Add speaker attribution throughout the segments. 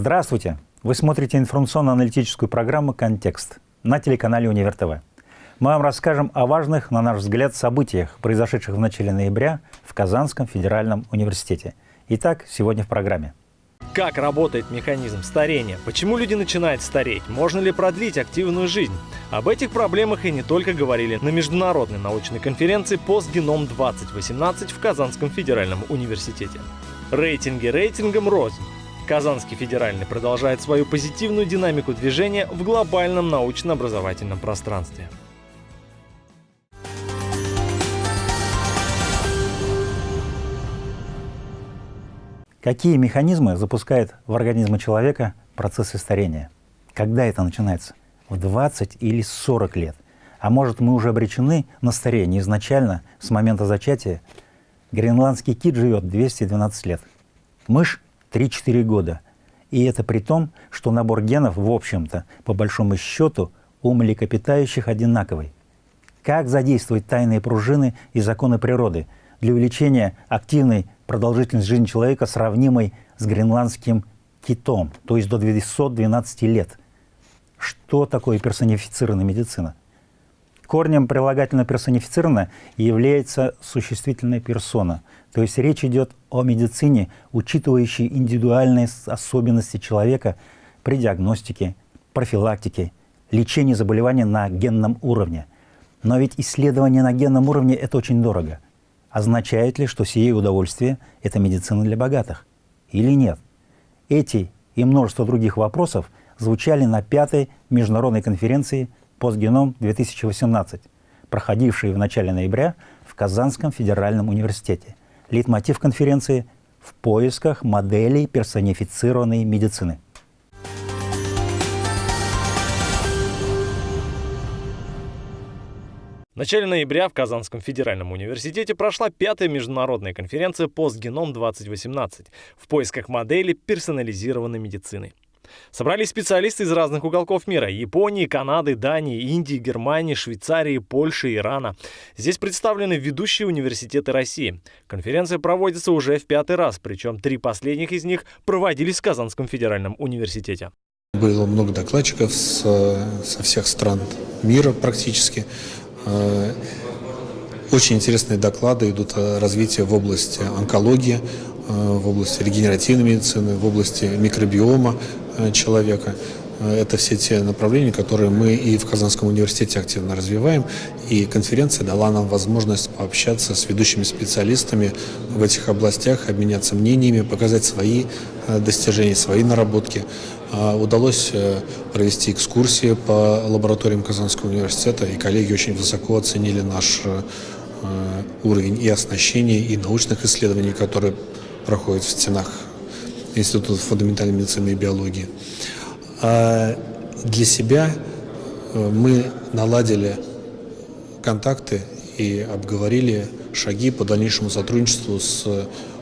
Speaker 1: Здравствуйте! Вы смотрите информационно-аналитическую программу «Контекст» на телеканале «Универ ТВ». Мы вам расскажем о важных, на наш взгляд, событиях, произошедших в начале ноября в Казанском федеральном университете. Итак, сегодня в программе.
Speaker 2: Как работает механизм старения? Почему люди начинают стареть? Можно ли продлить активную жизнь? Об этих проблемах и не только говорили на международной научной конференции «Постгеном-2018» в Казанском федеральном университете. Рейтинги рейтингом рознь. Казанский федеральный продолжает свою позитивную динамику движения в глобальном научно-образовательном пространстве.
Speaker 1: Какие механизмы запускает в организме человека процессы старения? Когда это начинается? В 20 или 40 лет? А может, мы уже обречены на старение изначально, с момента зачатия? Гренландский кит живет 212 лет. Мышь 3-4 года. И это при том, что набор генов, в общем-то, по большому счету, у млекопитающих одинаковый. Как задействовать тайные пружины и законы природы для увеличения активной продолжительности жизни человека, сравнимой с гренландским китом, то есть до 212 лет? Что такое персонифицированная медицина? Корнем прилагательно персонифицировано является существительная персона – то есть речь идет о медицине, учитывающей индивидуальные особенности человека при диагностике, профилактике, лечении заболеваний на генном уровне. Но ведь исследование на генном уровне – это очень дорого. Означает ли, что сие удовольствие – это медицина для богатых? Или нет? Эти и множество других вопросов звучали на пятой международной конференции «Постгеном-2018», проходившей в начале ноября в Казанском федеральном университете. Лейтмотив конференции «В поисках моделей персонифицированной медицины».
Speaker 2: В начале ноября в Казанском федеральном университете прошла пятая международная конференция «Постгеном-2018» в поисках моделей персонализированной медицины. Собрались специалисты из разных уголков мира – Японии, Канады, Дании, Индии, Германии, Швейцарии, Польши, Ирана. Здесь представлены ведущие университеты России. Конференция проводится уже в пятый раз, причем три последних из них проводились в Казанском федеральном университете.
Speaker 3: Было много докладчиков с, со всех стран мира практически. Э, очень интересные доклады идут о развитии в области онкологии, э, в области регенеративной медицины, в области микробиома, Э, человека. Э, это все те направления, которые мы и в Казанском университете активно развиваем. И конференция дала нам возможность пообщаться с ведущими специалистами в этих областях, обменяться мнениями, показать свои э, достижения, свои наработки. Удалось провести экскурсии по лабораториям Казанского университета, и коллеги очень высоко оценили наш уровень и оснащения, и научных исследований, которые проходят в стенах Института фундаментальной медицины и биологии. А для себя э, мы наладили контакты и обговорили шаги по дальнейшему сотрудничеству с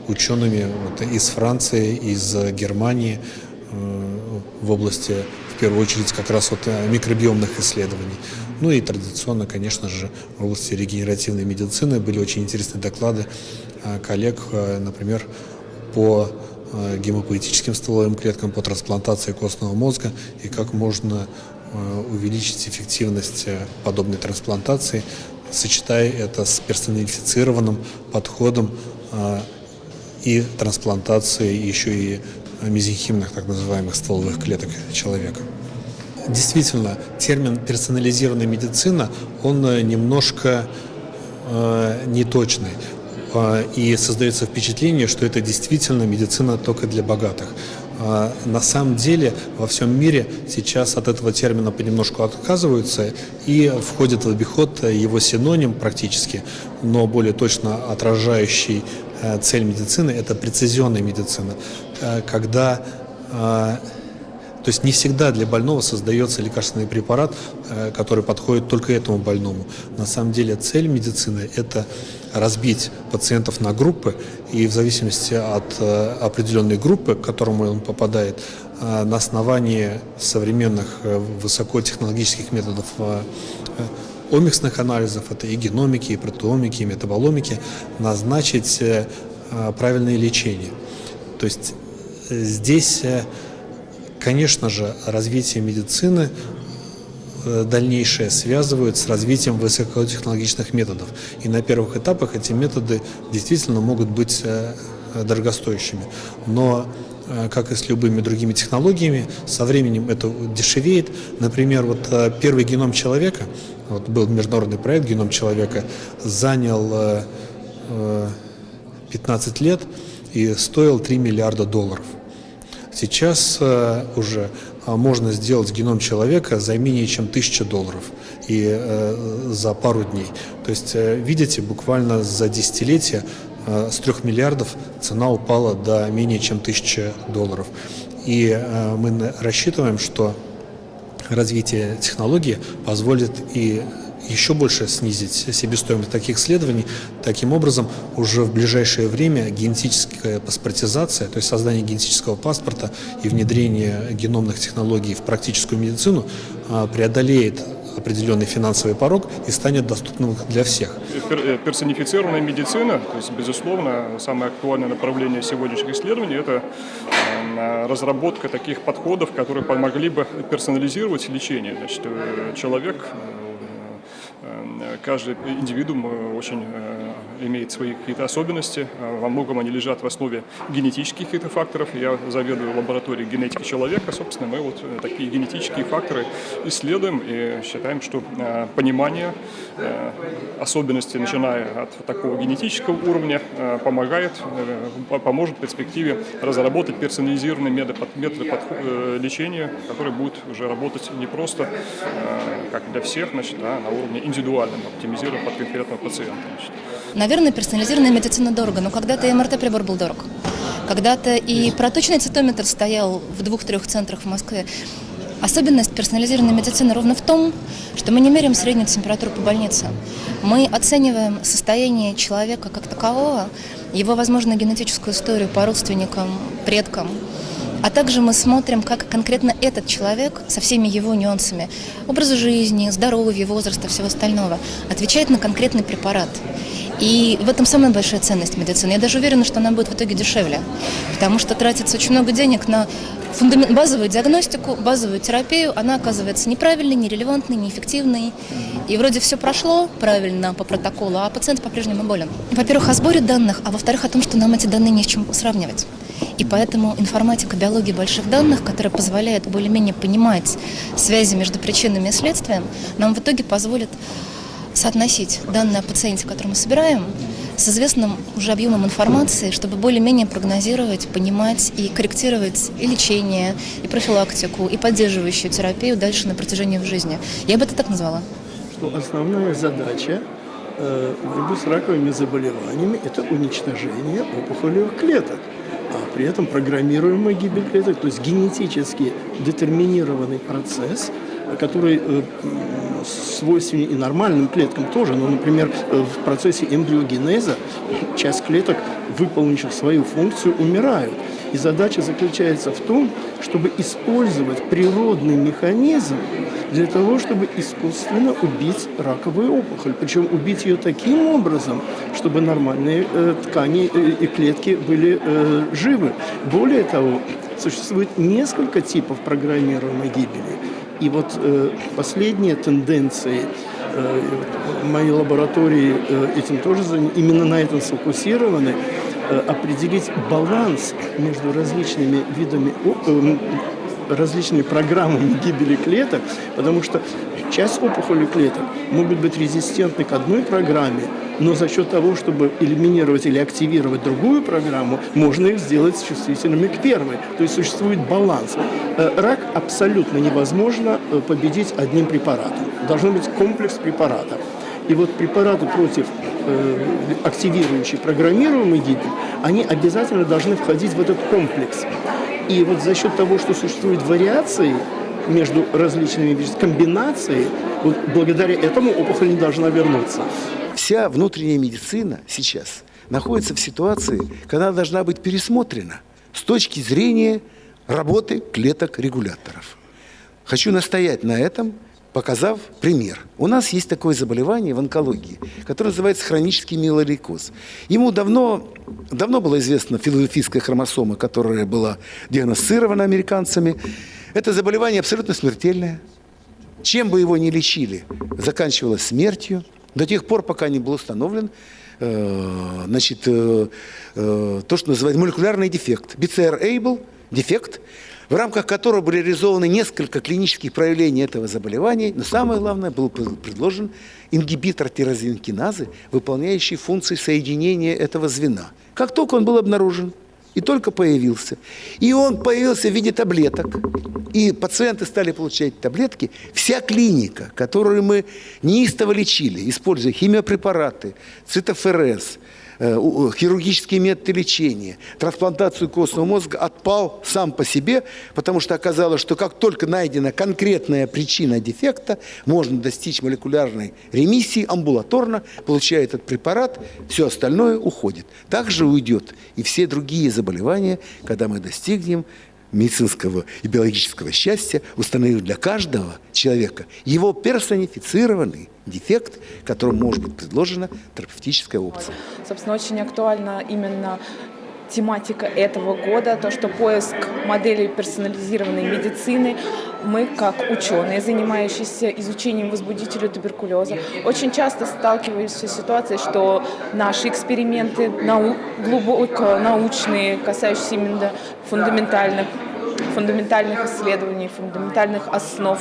Speaker 3: учеными из Франции, из Германии э, в области, в первую очередь, как раз вот э, микробиомных исследований. Ну и традиционно, конечно же, в области регенеративной медицины были очень интересные доклады коллег, например, по гемопоэтическим стволовым клеткам по трансплантации костного мозга и как можно э, увеличить эффективность э, подобной трансплантации, сочетая это с персонифицированным подходом и трансплантацией еще и мезенхимных так называемых стволовых клеток человека. Действительно, термин персонализированная медицина, он немножко э, неточный. А, и создается впечатление, что это действительно медицина только для богатых. А, на самом деле во всем мире сейчас от этого термина понемножку отказываются и входит в обиход его синоним практически, но более точно отражающий э, цель медицины – это прецизионная медицина, э, когда а, то есть не всегда для больного создается лекарственный препарат, э, который подходит только этому больному. На самом деле цель медицины – это разбить пациентов на группы, и в зависимости от э, определенной группы, к которому он попадает, э, на основании современных высокотехнологических методов омиксных анализов, это и геномики, и протеомики, и метаболомики, назначить правильное лечение. То есть здесь конечно же, развитие медицины э, дальнейшее связывают с развитием высокотехнологичных методов. И на первых этапах эти методы действительно могут быть э, дорогостоящими. Но как и с любыми другими технологиями, со временем это дешевеет. Например, вот первый геном человека, вот был международный проект «Геном человека», занял 15 лет и стоил 3 миллиарда долларов. Сейчас э, уже э, можно сделать геном человека за менее чем 1000 долларов и э, за пару дней. То есть, видите, буквально за десятилетие с 3 миллиардов цена упала до менее чем 1000 долларов. И мы рассчитываем, что развитие технологии позволит и еще больше снизить себестоимость таких исследований. Таким образом, уже в ближайшее время генетическая паспортизация, то есть создание генетического паспорта и внедрение геномных технологий в практическую медицину а, преодолеет определенный финансовый порог и станет доступным для всех.
Speaker 4: Э, персонифицированная медицина, то есть, безусловно, самое актуальное направление сегодняшних исследований – это э, разработка таких подходов, которые помогли бы персонализировать лечение. Значит, э, человек каждый индивидуум э, очень э, имеет свои какие-то особенности. Э, во многом они лежат в основе генетических каких-то факторов. Я заведую лабораторией генетики человека. Собственно, мы вот такие генетические факторы исследуем и считаем, что понимание особенностей, начиная от такого генетического уровня, помогает, поможет в перспективе разработать персонализированный метод, метод лечения, который будет уже работать не просто как для всех, значит, а на уровне индивидуальном, оптимизируя под конкретного пациента. Значит.
Speaker 5: Наверное, персонализированная медицина дорого, но когда-то и МРТ-прибор был дорог. Когда-то и проточный цитометр стоял в двух-трех центрах в Москве. Особенность персонализированной медицины ровно в том, что мы не меряем среднюю температуру по больнице. Мы оцениваем состояние человека как такового, его, возможно, генетическую историю по родственникам, предкам, а также мы смотрим, как конкретно этот человек со всеми его нюансами образа жизни, здоровья, возраста, всего остального отвечает на конкретный препарат. И в этом самая большая ценность медицины. Я даже уверена, что она будет в итоге дешевле, потому что тратится очень много денег на фундамент, базовую диагностику, базовую терапию. Она оказывается неправильной, нерелевантной, неэффективной. И вроде все прошло правильно по протоколу, а пациент по-прежнему болен. Во-первых, о сборе данных, а во-вторых, о том, что нам эти данные не с чем сравнивать. И поэтому информатика биологии больших данных, которая позволяет более-менее понимать связи между причинами и следствием, нам в итоге позволит соотносить данные о пациенте, который мы собираем, с известным уже объемом информации, чтобы более-менее прогнозировать, понимать и корректировать и лечение, и профилактику, и поддерживающую терапию дальше на протяжении жизни. Я бы это так назвала.
Speaker 6: Что основная задача э, с раковыми заболеваниями – это уничтожение опухолевых клеток а при этом программируемая гибель клеток, то есть генетически детерминированный процесс, который э, свойственен и нормальным клеткам тоже. Но, например, э, в процессе эмбриогенеза часть клеток, выполнивших свою функцию, умирают. И задача заключается в том, чтобы использовать природный механизм для того, чтобы искусственно убить раковую опухоль. Причем убить ее таким образом, чтобы нормальные э, ткани э, и клетки были э, живы. Более того, существует несколько типов программируемой гибели. И вот э, последние тенденции э, моей лаборатории э, этим тоже именно на этом сфокусированы, э, определить баланс между различными видами э, различными программами гибели клеток, потому что часть опухоли клеток могут быть резистентны к одной программе, но за счет того, чтобы элиминировать или активировать другую программу, можно их сделать чувствительными к первой. То есть существует баланс. Э, рак абсолютно невозможно э, победить одним препаратом. Должен быть комплекс препаратов. И вот препараты против э, активирующие программируемый гибель, они обязательно должны входить в этот комплекс. И вот за счет того, что существуют вариации между различными комбинациями, вот благодаря этому опухоль не должна вернуться.
Speaker 7: Вся внутренняя медицина сейчас находится в ситуации, когда она должна быть пересмотрена с точки зрения работы клеток-регуляторов. Хочу настоять на этом – показав пример. У нас есть такое заболевание в онкологии, которое называется хронический миелолейкоз. Ему давно, давно была известна филофийская хромосома, которая была диагностирована американцами. Это заболевание абсолютно смертельное. Чем бы его ни лечили, заканчивалось смертью до тех пор, пока не был установлен э, значит, э, э, то, что называется молекулярный дефект. BCR-ABL – дефект, в рамках которого были реализованы несколько клинических проявлений этого заболевания, но самое главное, был предложен ингибитор тирозинкиназы, выполняющий функции соединения этого звена. Как только он был обнаружен, и только появился. И он появился в виде таблеток. И пациенты стали получать таблетки. Вся клиника, которую мы неистово лечили, используя химиопрепараты, цитоферез, хирургические методы лечения, трансплантацию костного мозга отпал сам по себе, потому что оказалось, что как только найдена конкретная причина дефекта, можно достичь молекулярной ремиссии амбулаторно, получая этот препарат, все остальное уходит. Также уйдет и все другие заболевания, когда мы достигнем медицинского и биологического счастья, установив для каждого человека его персонифицированный дефект, которому может быть предложена терапевтическая опция.
Speaker 8: Собственно, очень актуальна именно тематика этого года, то, что поиск моделей персонализированной медицины. Мы, как ученые, занимающиеся изучением возбудителя туберкулеза, очень часто сталкиваемся с ситуацией, что наши эксперименты нау глубоко научные, касающиеся именно фундаментальных фундаментальных исследований, фундаментальных основ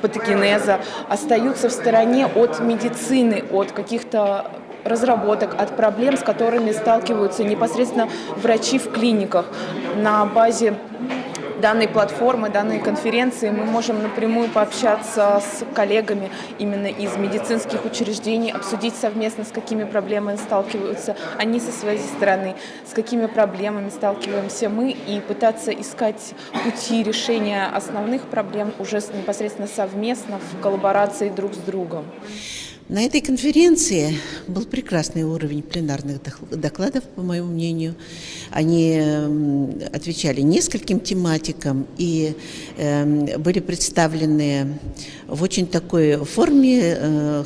Speaker 8: патогенеза остаются в стороне от медицины, от каких-то разработок, от проблем, с которыми сталкиваются непосредственно врачи в клиниках. На базе данной платформы, данной конференции мы можем напрямую пообщаться с коллегами именно из медицинских учреждений, обсудить совместно, с какими проблемами сталкиваются они со своей стороны, с какими проблемами сталкиваемся мы, и пытаться искать пути решения основных проблем уже непосредственно совместно в коллаборации друг с другом.
Speaker 9: На этой конференции был прекрасный уровень пленарных докладов, по моему мнению. Они отвечали нескольким тематикам и э, были представлены в очень такой форме э,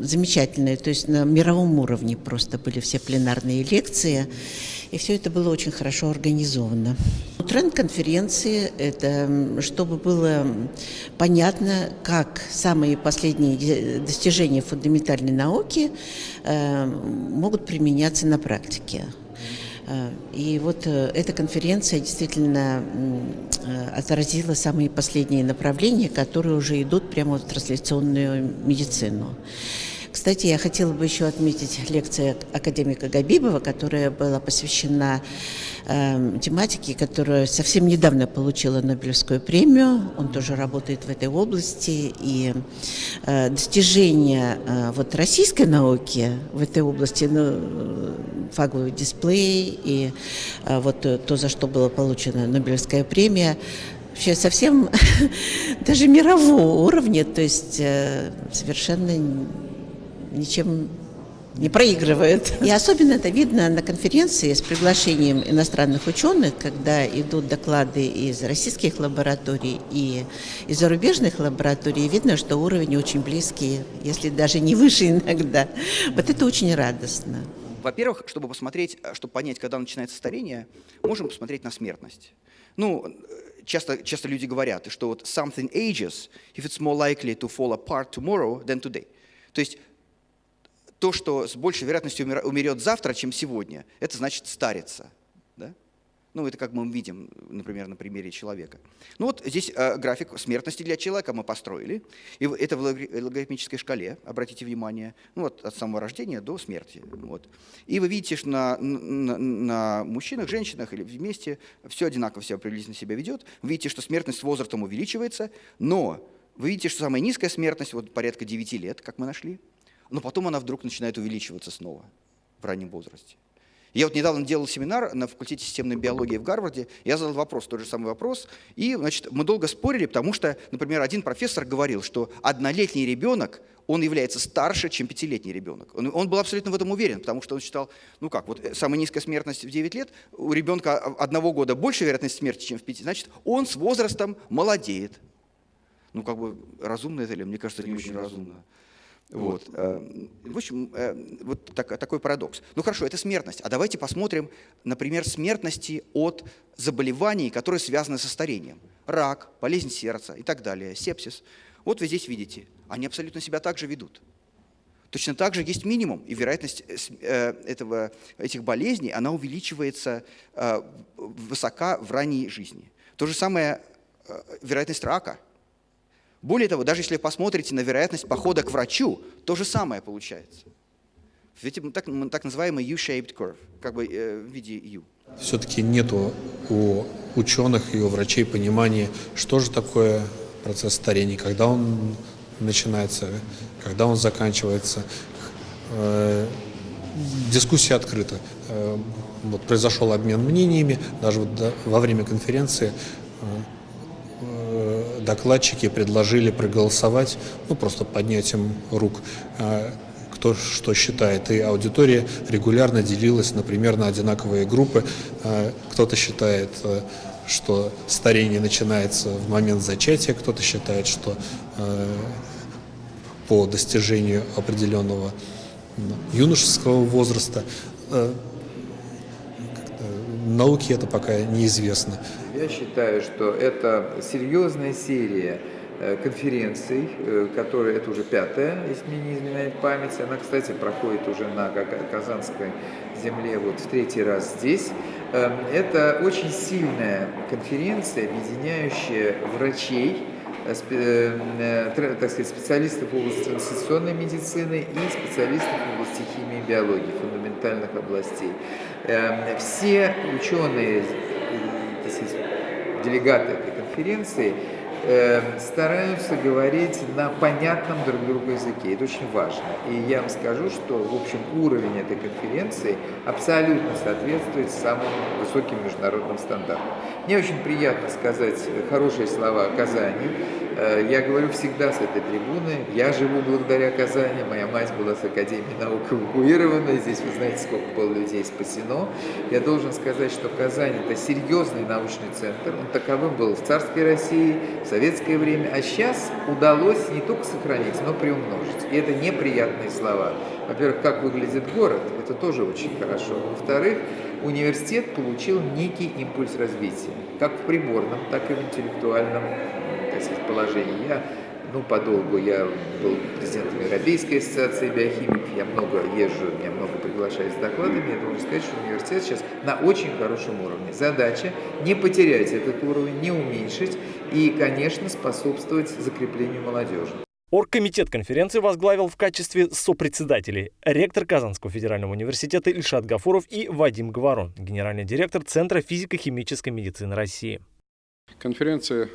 Speaker 9: замечательной, то есть на мировом уровне просто были все пленарные лекции. И все это было очень хорошо организовано. Тренд конференции – это чтобы было понятно, как самые последние достижения фундаментальной науки э, могут применяться на практике. Э, и вот э, эта конференция действительно отразила самые последние направления, которые уже идут прямо в трансляционную медицину. Кстати, я хотела бы еще отметить лекцию академика Габибова, которая была посвящена э, тематике, которая совсем недавно получила Нобелевскую премию. Он тоже работает в этой области. И э, достижения э, вот российской науки в этой области, ну, фаговый дисплей и э, вот то, за что была получена Нобелевская премия, вообще совсем даже мирового уровня, то есть э, совершенно ничем не проигрывает. И особенно это видно на конференции с приглашением иностранных ученых, когда идут доклады из российских лабораторий и из зарубежных лабораторий. Видно, что уровень очень близкий, если даже не выше иногда. Вот это очень радостно.
Speaker 10: Во-первых, чтобы посмотреть, чтобы понять, когда начинается старение, можем посмотреть на смертность. Ну, часто, часто люди говорят, что вот something ages if it's more likely to fall apart tomorrow than today. То есть то, что с большей вероятностью умерет завтра, чем сегодня, это значит стариться. Да? Ну, это как мы видим, например, на примере человека. Ну вот здесь э, график смертности для человека мы построили. И это в логарифмической шкале, обратите внимание, ну вот от самого рождения до смерти. Вот. И вы видите, что на, на, на мужчинах, женщинах или вместе все одинаково себя приблизительно себя ведет. Вы видите, что смертность с возрастом увеличивается, но вы видите, что самая низкая смертность, вот порядка 9 лет, как мы нашли, но потом она вдруг начинает увеличиваться снова в раннем возрасте. Я вот недавно делал семинар на факультете системной биологии в Гарварде, я задал вопрос, тот же самый вопрос, и значит, мы долго спорили, потому что, например, один профессор говорил, что однолетний ребенок, он является старше, чем пятилетний ребенок. Он, он был абсолютно в этом уверен, потому что он считал, ну как, вот э, самая низкая смертность в 9 лет, у ребенка одного года больше вероятность смерти, чем в 5, значит, он с возрастом молодеет. Ну как бы разумно это или? Мне кажется, это не очень разумно. Вот. Э, в общем, э, вот так, такой парадокс. Ну хорошо, это смертность. А давайте посмотрим, например, смертности от заболеваний, которые связаны со старением. рак, болезнь сердца и так далее, сепсис. Вот вы здесь видите, они абсолютно себя так же ведут. Точно так же есть минимум, и вероятность э, этого, этих болезней, она увеличивается высока в ранней жизни. То же самое вероятность рака. Более того, даже если посмотрите на вероятность похода к врачу, то же самое получается. Видите, так, так называемый U-shaped curve, как бы в виде U.
Speaker 3: Все-таки нету у ученых и у врачей понимания, что же такое процесс старения, когда он начинается, когда он заканчивается. Э, дискуссия открыта. Э, вот произошел обмен мнениями, даже вот во время конференции э, докладчики предложили проголосовать, ну просто поднятием рук, кто что считает. И аудитория регулярно делилась, например, на одинаковые группы. Кто-то считает что старение начинается в момент зачатия, кто-то считает, что э, по достижению определенного юношеского возраста. Э, науке это пока неизвестно.
Speaker 11: Я считаю, что это серьезная серия э, конференций, э, которая, это уже пятая, если мне не изменяет память. Она, кстати, проходит уже на Казанской земле вот в третий раз здесь. Эм, это очень сильная конференция, объединяющая врачей, э, так сказать, специалистов в области трансляционной медицины и специалистов в области химии и биологии, фундаментальных областей. Эм, все ученые, делегаты этой конференции Эм, стараются говорить на понятном друг другу языке. Это очень важно. И я вам скажу, что, в общем, уровень этой конференции абсолютно соответствует самым высоким международным стандартам. Мне очень приятно сказать хорошие слова о Казани. Э, я говорю всегда с этой трибуны. Я живу благодаря Казани. Моя мать была с Академией наук эвакуирована. Здесь вы знаете, сколько было людей спасено. Я должен сказать, что Казань – это серьезный научный центр. Он таковым был в царской России, в советское время. А сейчас удалось не только сохранить, но приумножить. И это неприятные слова. Во-первых, как выглядит город, это тоже очень хорошо. Во-вторых, университет получил некий импульс развития, как в приборном, так и в интеллектуальном так сказать, положении. Я, ну, подолгу я был президентом Европейской ассоциации биохимиков, я много езжу, меня много приглашают с докладами, я должен сказать, что университет сейчас на очень хорошем уровне. Задача не потерять этот уровень, не уменьшить и, конечно, способствовать закреплению молодежи.
Speaker 2: Оргкомитет конференции возглавил в качестве сопредседателей ректор Казанского федерального университета Ильшат Гафуров и Вадим Говорон, генеральный директор Центра физико-химической медицины России.
Speaker 12: Конференция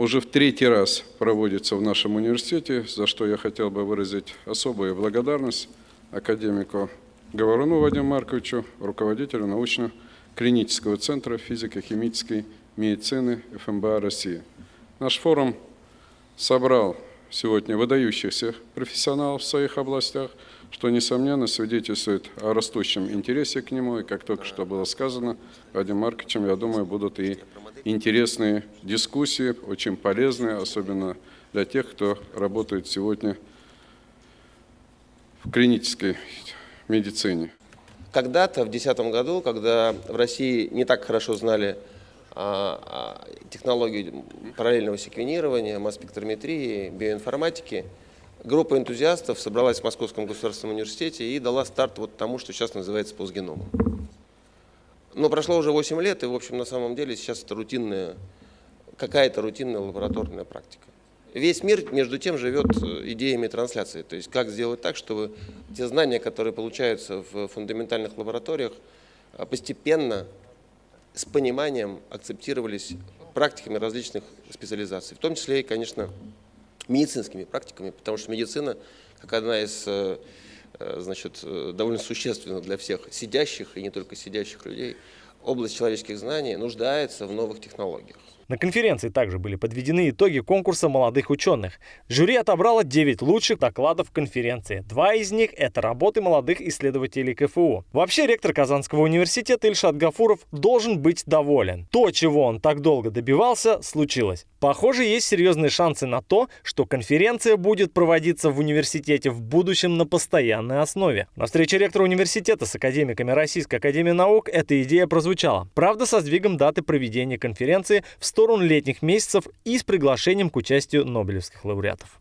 Speaker 12: уже в третий раз проводится в нашем университете, за что я хотел бы выразить особую благодарность академику Говоруну Вадиму Марковичу, руководителю научно-клинического центра физико-химической медицины ФМБА России. Наш форум собрал сегодня выдающихся профессионалов в своих областях, что, несомненно, свидетельствует о растущем интересе к нему. И, как только что было сказано Вадим Марковичем, я думаю, будут и интересные дискуссии, очень полезные, особенно для тех, кто работает сегодня в клинической медицине.
Speaker 13: Когда-то, в 2010 году, когда в России не так хорошо знали а, а, технологию параллельного секвенирования, масс-спектрометрии, биоинформатики, группа энтузиастов собралась в Московском государственном университете и дала старт вот тому, что сейчас называется постгеномом. Но прошло уже 8 лет, и, в общем, на самом деле сейчас это рутинная, какая-то рутинная лабораторная практика. Весь мир, между тем, живет э, идеями трансляции. То есть, как сделать так, чтобы те знания, которые получаются в фундаментальных лабораториях, э, постепенно, с пониманием акцептировались практиками различных специализаций. В том числе и, конечно, медицинскими практиками, потому что медицина, как одна из э, значит, э, довольно существенно для всех сидящих и не только сидящих людей, область человеческих знаний нуждается в новых технологиях.
Speaker 2: На конференции также были подведены итоги конкурса молодых ученых. Жюри отобрало 9 лучших докладов конференции. Два из них – это работы молодых исследователей КФУ. Вообще, ректор Казанского университета Ильшат Гафуров должен быть доволен. То, чего он так долго добивался, случилось. Похоже, есть серьезные шансы на то, что конференция будет проводиться в университете в будущем на постоянной основе. На встрече ректора университета с академиками Российской академии наук эта идея прозвучала. Правда, со сдвигом даты проведения конференции в сторону летних месяцев и с приглашением к участию нобелевских лауреатов.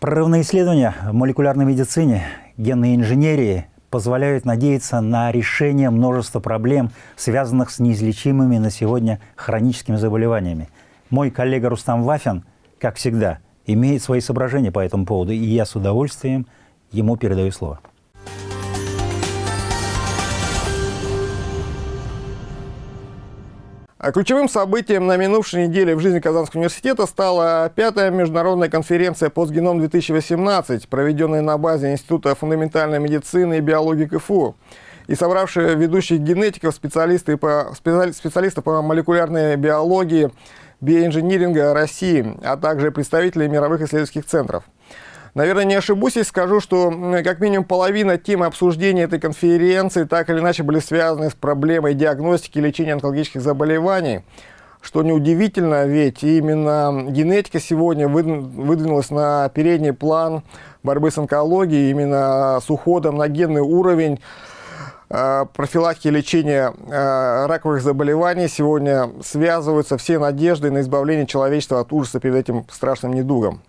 Speaker 1: Прорывные исследования в молекулярной медицине, генной инженерии позволяют надеяться на решение множества проблем, связанных с неизлечимыми на сегодня хроническими заболеваниями. Мой коллега Рустам Вафин, как всегда, имеет свои соображения по этому поводу, и я с удовольствием ему передаю слово.
Speaker 14: Ключевым событием на минувшей неделе в жизни Казанского университета стала пятая международная конференция «Постгеном-2018», проведенная на базе Института фундаментальной медицины и биологии КФУ и собравшая ведущих генетиков, специалистов по, специалистов по молекулярной биологии, биоинжиниринга России, а также представителей мировых исследовательских центров. Наверное, не ошибусь, если скажу, что как минимум половина темы обсуждения этой конференции так или иначе были связаны с проблемой диагностики и лечения онкологических заболеваний. Что неудивительно, ведь именно генетика сегодня выдвинулась на передний план борьбы с онкологией, именно с уходом на генный уровень э, профилактики и лечения э, раковых заболеваний сегодня связываются все надежды на избавление человечества от ужаса перед этим страшным недугом.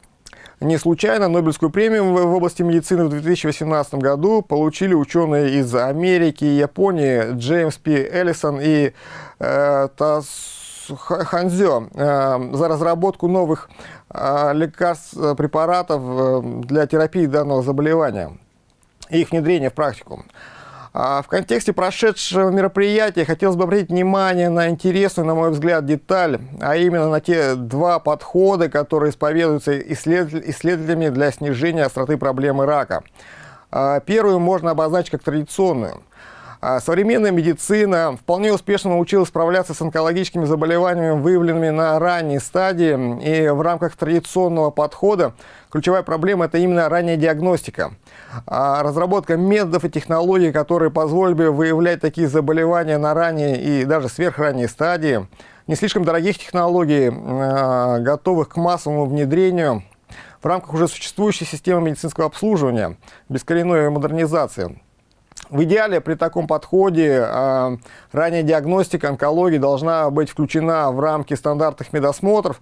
Speaker 14: Не случайно Нобелевскую премию в области медицины в 2018 году получили ученые из Америки и Японии Джеймс П. Эллисон и э, Тас Ханзё э, за разработку новых э, лекарств, э, препаратов э, для терапии данного заболевания и их внедрения в практику. А в контексте прошедшего мероприятия хотелось бы обратить внимание на интересную, на мой взгляд, деталь, а именно на те два подхода, которые исповедуются исследователями для снижения остроты проблемы рака. А первую можно обозначить как традиционную – современная медицина вполне успешно научилась справляться с онкологическими заболеваниями, выявленными на ранней стадии. И в рамках традиционного подхода ключевая проблема – это именно ранняя диагностика. А разработка методов и технологий, которые позволили бы выявлять такие заболевания на ранней и даже сверхранней стадии. Не слишком дорогих технологий, а, готовых к массовому внедрению в рамках уже существующей системы медицинского обслуживания, без коренной модернизации. В идеале при таком подходе э, ранняя диагностика онкологии должна быть включена в рамки стандартных медосмотров,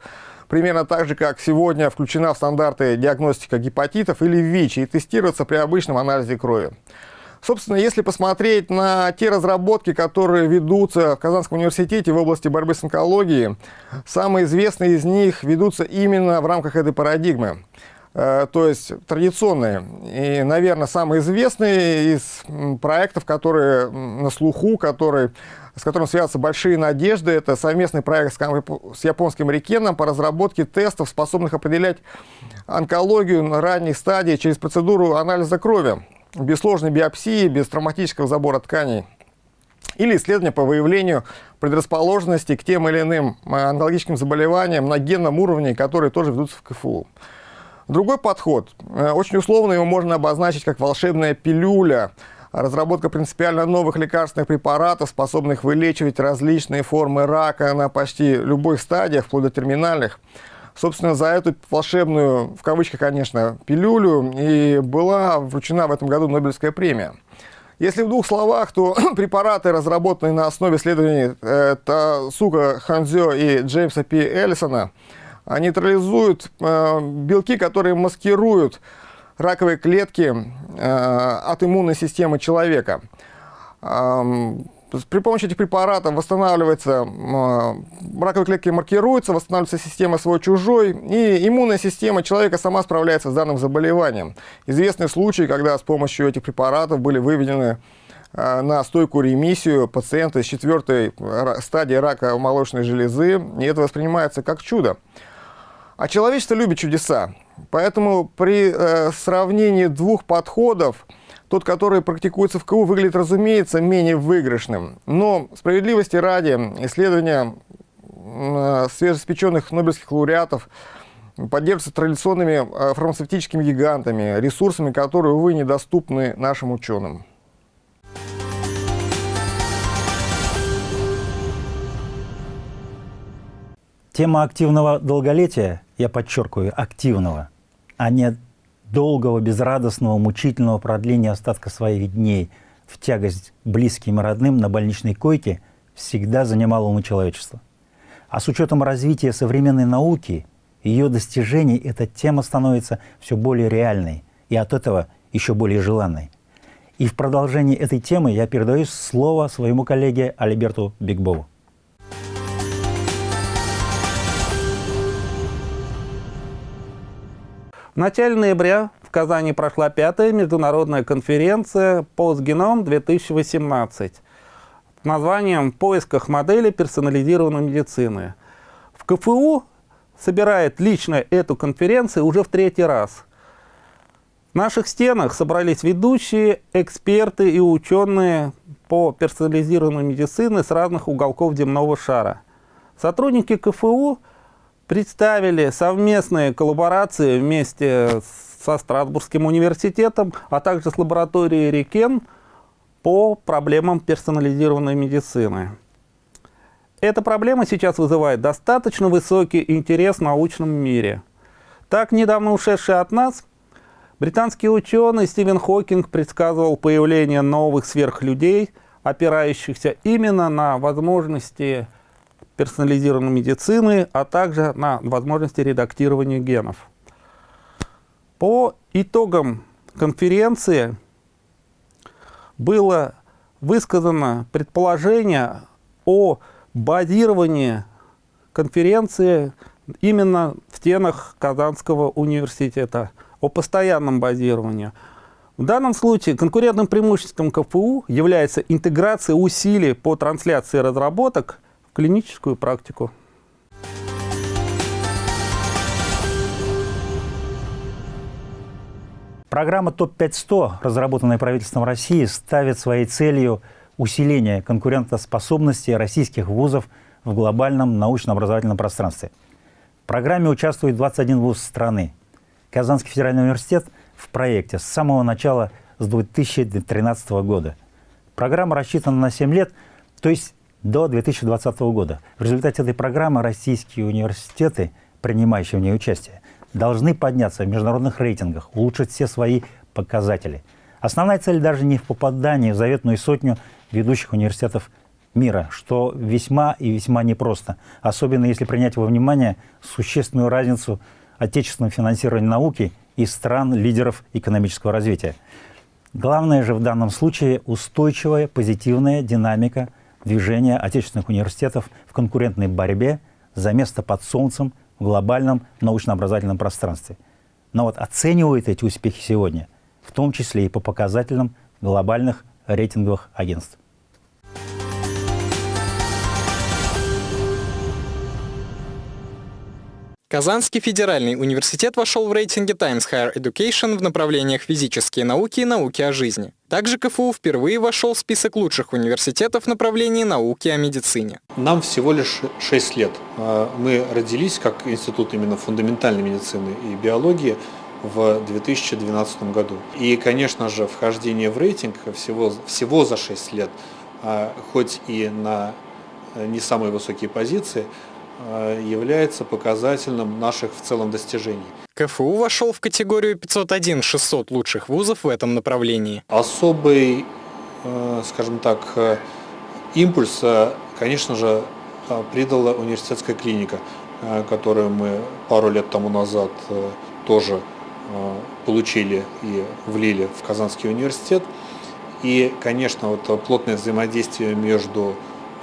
Speaker 14: примерно так же, как сегодня включена в стандарты диагностика гепатитов или ВИЧ и тестироваться при обычном анализе крови. Собственно, если посмотреть на те разработки, которые ведутся в Казанском университете в области борьбы с онкологией, самые известные из них ведутся именно в рамках этой парадигмы. Э, то есть традиционные и, наверное, самые известные из проектов, которые на слуху, которые, с которым связаны большие надежды, это совместный проект с японским Рикеном по разработке тестов, способных определять онкологию на ранней стадии через процедуру анализа крови, без сложной биопсии, без травматического забора тканей или исследования по выявлению предрасположенности к тем или иным э, онкологическим заболеваниям на генном уровне, которые тоже ведутся в КФУ. Другой подход, э, очень условно его можно обозначить как волшебная пилюля, разработка принципиально новых лекарственных препаратов, способных вылечивать различные формы рака на почти любых стадиях, вплоть до терминальных. Собственно, за эту волшебную, в кавычках, конечно, пилюлю и была вручена в этом году Нобелевская премия. Если в двух словах, то препараты, разработанные на основе исследований э, Тасука Ханзё и Джеймса П. Эллисона, нейтрализуют э, белки, которые маскируют раковые клетки э, от иммунной системы человека. При помощи этих препаратов восстанавливается, э, раковые клетки маркируются, восстанавливается система свой-чужой, и иммунная система человека сама справляется с данным заболеванием. Известны случаи, когда с помощью этих препаратов были выведены на стойкую ремиссию пациента с четвертой стадии рака молочной железы, и это воспринимается как чудо. А человечество любит чудеса. Поэтому при э, сравнении двух подходов, тот, который практикуется в КУ, выглядит, разумеется, менее выигрышным. Но справедливости ради, исследования э, свежеиспеченных нобелевских лауреатов поддерживаются традиционными э, фармацевтическими гигантами, ресурсами, которые, увы, недоступны нашим ученым.
Speaker 1: Тема активного долголетия, я подчеркиваю, активного, а не долгого, безрадостного, мучительного продления остатка своих дней в тягость близким и родным на больничной койке всегда занимала умы человечества. А с учетом развития современной науки, ее достижений, эта тема становится все более реальной и от этого еще более желанной. И в продолжении этой темы я передаю слово своему коллеге Альберту Бигбову.
Speaker 15: В начале ноября в Казани прошла пятая международная конференция «Постгеном-2018» с названием «В поисках модели персонализированной медицины». В КФУ собирает лично эту конференцию уже в третий раз. В наших стенах собрались ведущие, эксперты и ученые по персонализированной медицине с разных уголков земного шара. Сотрудники КФУ – представили совместные коллаборации вместе со Страсбургским университетом, а также с лабораторией Рикен по проблемам персонализированной медицины. Эта проблема сейчас вызывает достаточно высокий интерес в научном мире. Так, недавно ушедший от нас, британский ученый Стивен Хокинг предсказывал появление новых сверхлюдей, опирающихся именно на возможности персонализированной медицины, а также на возможности редактирования генов. По итогам конференции было высказано предположение о базировании конференции именно в стенах Казанского университета, о постоянном базировании. В данном случае конкурентным преимуществом КФУ является интеграция усилий по трансляции разработок клиническую практику.
Speaker 1: Программа ТОП-500, разработанная правительством России, ставит своей целью усиление конкурентоспособности российских вузов в глобальном научно-образовательном пространстве. В программе участвует 21 вуз страны. Казанский федеральный университет в проекте с самого начала, с 2013 года. Программа рассчитана на 7 лет, то есть до 2020 года. В результате этой программы российские университеты, принимающие в ней участие, должны подняться в международных рейтингах, улучшить все свои показатели. Основная цель даже не в попадании в заветную сотню ведущих университетов мира, что весьма и весьма непросто, особенно если принять во внимание существенную разницу отечественного финансирования науки и стран-лидеров экономического развития. Главное же в данном случае устойчивая позитивная динамика – движения отечественных университетов в конкурентной борьбе за место под солнцем в глобальном научно-образовательном пространстве. Но вот оценивают эти успехи сегодня, в том числе и по показателям глобальных рейтинговых агентств.
Speaker 16: Казанский федеральный университет вошел в рейтинге Times Higher Education в направлениях физические науки и науки о жизни. Также КФУ впервые вошел в список лучших университетов направлении науки о медицине.
Speaker 3: Нам всего лишь 6 лет. А, мы родились как институт именно фундаментальной медицины и биологии в 2012 году. И, конечно же, вхождение в рейтинг всего, всего за 6 лет, а, хоть и на э, не самые высокие позиции, является показательным наших в целом достижений.
Speaker 16: КФУ вошел в категорию 501-600 лучших вузов в этом направлении.
Speaker 3: Особый, э, скажем так, э, импульс, конечно же, придала университетская клиника, которую мы пару лет тому назад тоже получили и влили в Казанский университет. И, конечно, вот плотное взаимодействие между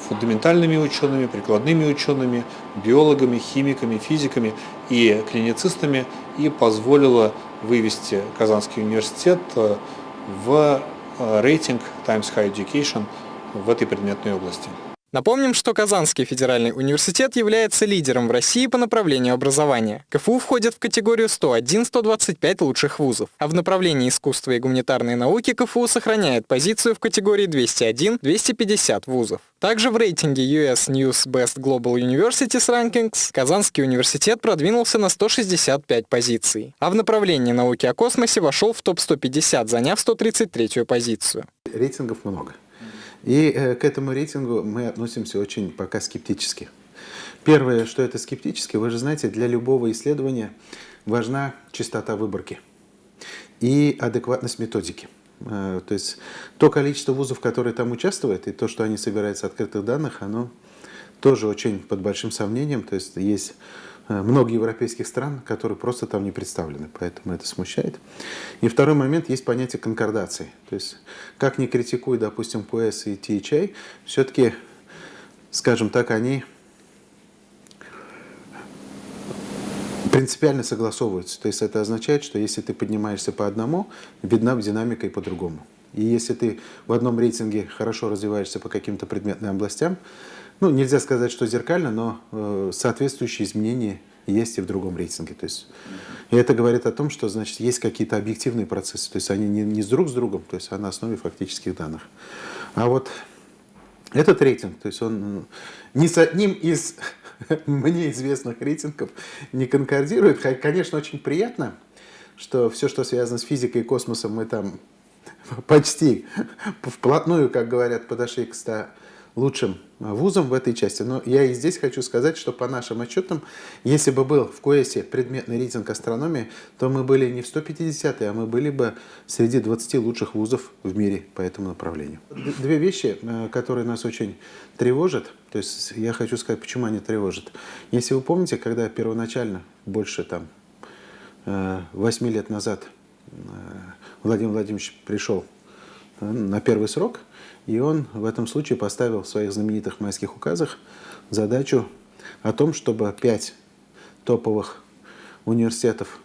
Speaker 3: фундаментальными учеными, прикладными учеными, биологами, химиками, физиками и клиницистами и позволила вывести Казанский университет э, в э, рейтинг Times High Education в этой предметной области.
Speaker 16: Напомним, что Казанский федеральный университет является лидером в России по направлению образования. КФУ входит в категорию 101-125 лучших вузов, а в направлении искусства и гуманитарной науки КФУ сохраняет позицию в категории 201-250 вузов. Также в рейтинге US News Best Global Universities Rankings Казанский университет продвинулся на 165 позиций, а в направлении науки о космосе вошел в топ-150, заняв 133 позицию.
Speaker 17: Рейтингов много. И э, к этому рейтингу мы относимся очень пока скептически. Первое, что это скептически, вы же знаете, для любого исследования важна частота выборки и адекватность методики. Э, то есть то количество вузов, которые там участвуют, и то, что они собирают с открытых данных, оно тоже очень под большим сомнением. То есть есть много европейских стран, которые просто там не представлены, поэтому это смущает. И второй момент, есть понятие конкордации. То есть, как ни критикуй, допустим, ПС и THA, все-таки, скажем так, они принципиально согласовываются. То есть это означает, что если ты поднимаешься по одному, видна динамика и по-другому. И если ты в одном рейтинге хорошо развиваешься по каким-то предметным областям, ну, нельзя сказать, что зеркально, но э, соответствующие изменения есть и в другом рейтинге. То есть, и это говорит о том, что значит, есть какие-то объективные процессы, то есть они не, не с друг с другом, то есть а на основе фактических данных. А вот этот рейтинг, то есть он не с одним из мне известных рейтингов не конкордирует. Конечно, очень приятно, что все, что связано с физикой и космосом, мы там почти вплотную, как говорят, подошли к 100 лучшим вузам в этой части. Но я и здесь хочу сказать, что по нашим отчетам, если бы был в КОЭСе предметный рейтинг астрономии, то мы были не в 150 а мы были бы среди 20 лучших вузов в мире по этому направлению. Две вещи, э, которые нас очень тревожат, то есть я хочу сказать, почему они тревожат. Если вы помните, когда первоначально, больше там 8 э, лет назад, Владимир Владимирович пришел на первый срок, и он в этом случае поставил в своих знаменитых майских указах задачу о том, чтобы пять топовых университетов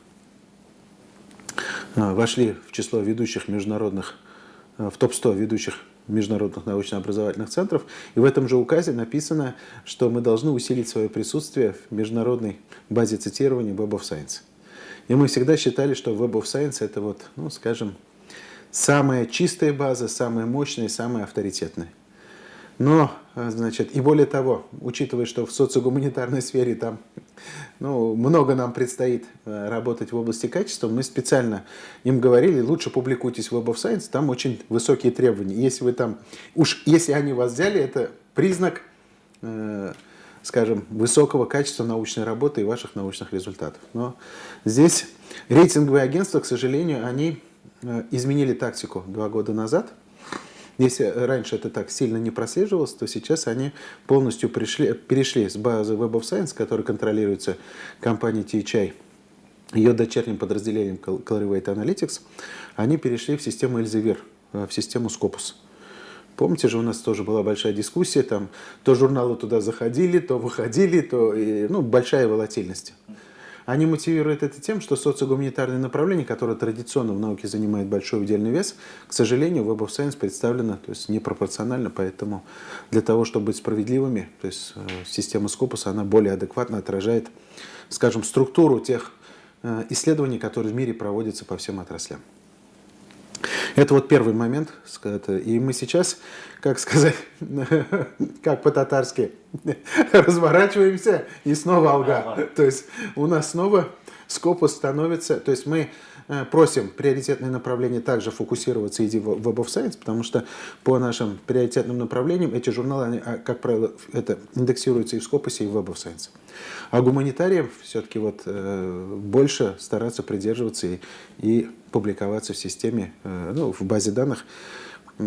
Speaker 17: а, вошли в число ведущих международных, а, в топ-100 ведущих международных научно-образовательных центров. И в этом же указе написано, что мы должны усилить свое присутствие в международной базе цитирования Web of Science. И мы всегда считали, что Web of Science это вот, ну, скажем, самая чистая база, самая мощная, самая авторитетная. Но, э, значит, и более того, учитывая, что в социогуманитарной сфере там ну, много нам предстоит э, работать в области качества, мы специально им говорили, лучше публикуйтесь в Web of Science, там очень высокие требования. Если вы там, уж если они вас взяли, это признак, э, скажем, высокого качества научной работы и ваших научных результатов. Но здесь рейтинговые агентства, к сожалению, они изменили тактику два года назад. Если раньше это так сильно не прослеживалось, то сейчас они полностью пришли, перешли с базы Web of Science, которая контролируется компанией THI, ее дочерним подразделением Clarivate Analytics, они перешли в систему Elsevier, э, в систему Scopus. Помните же, у нас тоже была большая дискуссия, там то журналы туда заходили, то выходили, то и, ну, большая волатильность. Они мотивируют это тем, что социогуманитарное направление, которое традиционно в науке занимает большой удельный вес, к сожалению, в Web of Science представлено то есть непропорционально, поэтому для того, чтобы быть справедливыми, то есть э, система Scopus, она более адекватно отражает, скажем, структуру тех э, исследований, которые в мире проводятся по всем отраслям. Это вот первый момент. И мы сейчас, как сказать, как по-татарски, разворачиваемся и снова алга. То есть у нас снова скопус становится, то есть мы просим приоритетные направления также фокусироваться и в Web of Science, потому что по нашим приоритетным направлениям эти журналы, они, а, как правило, это индексируются и в Scopus, и в Web of Science. А гуманитариям все-таки вот, э, больше стараться придерживаться и, и публиковаться в системе, э, ну, в базе данных,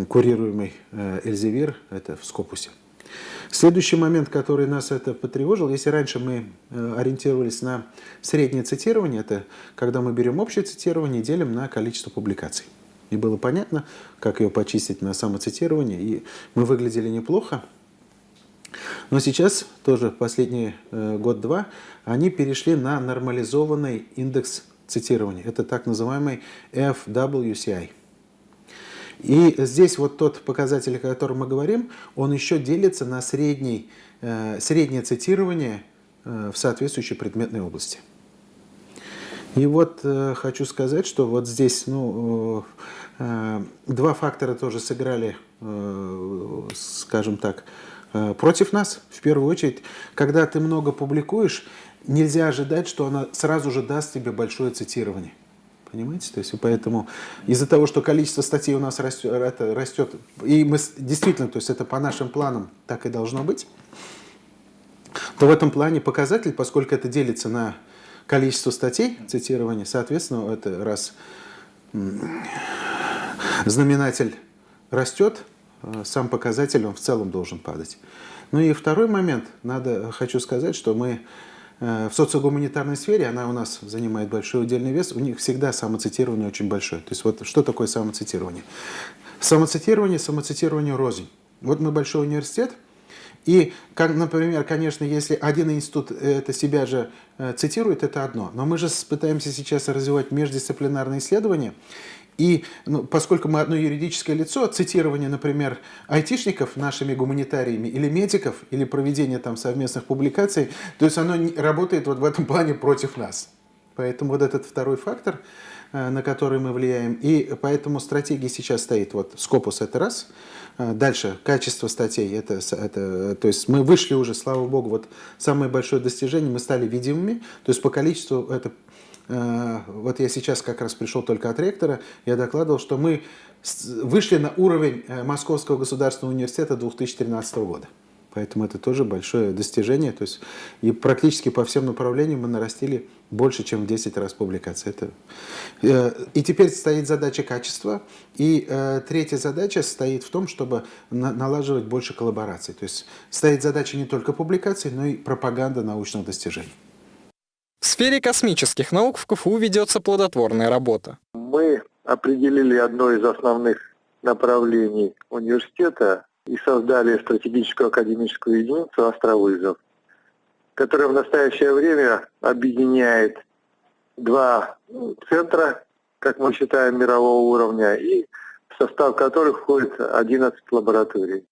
Speaker 17: курируемой э, Elsevier, это в Scopus. Следующий момент, который нас это потревожил, если раньше мы э, ориентировались на среднее цитирование, это когда мы берем общее цитирование и делим на количество публикаций. И было понятно, как ее почистить на самоцитирование, и мы выглядели неплохо. Но сейчас, тоже последний э, год-два, они перешли на нормализованный индекс цитирования. Это так называемый FWCI. И здесь вот тот показатель, о котором мы говорим, он еще делится на средний, э, среднее цитирование э, в соответствующей предметной области. И вот э, хочу сказать, что вот здесь ну, два фактора тоже сыграли, скажем так, против нас. В первую очередь, когда ты много публикуешь, нельзя ожидать, что она сразу же даст тебе большое цитирование. Понимаете? То есть, поэтому из-за того, что количество статей у нас растет, растет, и мы действительно, то есть это по нашим планам так и должно быть, то в этом плане показатель, поскольку это делится на количество статей цитирования, соответственно, это раз знаменатель растет, э, сам показатель он в целом должен падать. Ну и второй момент, надо, хочу сказать, что мы в социогуманитарной сфере, она у нас занимает большой удельный вес, у них всегда самоцитирование очень большое. То есть вот что такое самоцитирование? Самоцитирование, самоцитирование рознь. Вот мы большой университет, и, как, например, конечно, если один институт это себя же э, цитирует, это одно. Но мы же пытаемся сейчас развивать междисциплинарные исследования. И ну, поскольку мы одно юридическое лицо, цитирование, например, айтишников нашими гуманитариями или медиков, или проведение там совместных публикаций, то есть оно работает вот в этом плане против нас. Поэтому вот этот второй фактор, э, на который мы влияем, и поэтому стратегия сейчас стоит, вот Scopus это раз, э, Дальше, качество статей, это, это, то есть мы вышли уже, слава богу, вот самое большое достижение, мы стали видимыми, то есть по количеству это вот я сейчас как раз пришел только от ректора, я докладывал, что мы вышли на уровень э, Московского государственного университета 2013 года. Поэтому это тоже большое достижение. То есть и практически по всем направлениям мы нарастили больше, чем в 10 раз публикаций. Это, э, и теперь стоит задача качества. И третья задача стоит в том, чтобы налаживать больше коллабораций. То есть стоит задача не только публикаций, но и пропаганда научных достижений.
Speaker 16: В сфере космических наук в КФУ ведется плодотворная работа.
Speaker 18: Мы определили одно из основных направлений университета и создали стратегическую академическую единицу «Островызов», которая в настоящее время объединяет два центра, как мы считаем, мирового уровня, и в состав которых входит 11 лабораторий.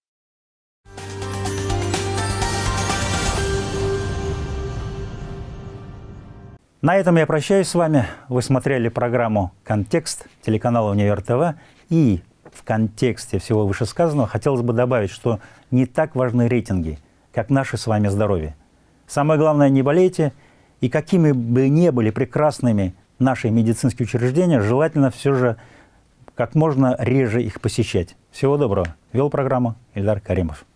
Speaker 1: На этом я прощаюсь с вами. Вы смотрели программу «Контекст» телеканала «Универ ТВ». И в контексте всего вышесказанного хотелось бы добавить, что не так важны рейтинги, как наше с вами здоровье. Самое главное, не болейте, и какими бы ни были прекрасными наши медицинские учреждения, желательно все же как можно реже их посещать. Всего доброго. Вел программу Ильдар Каримов.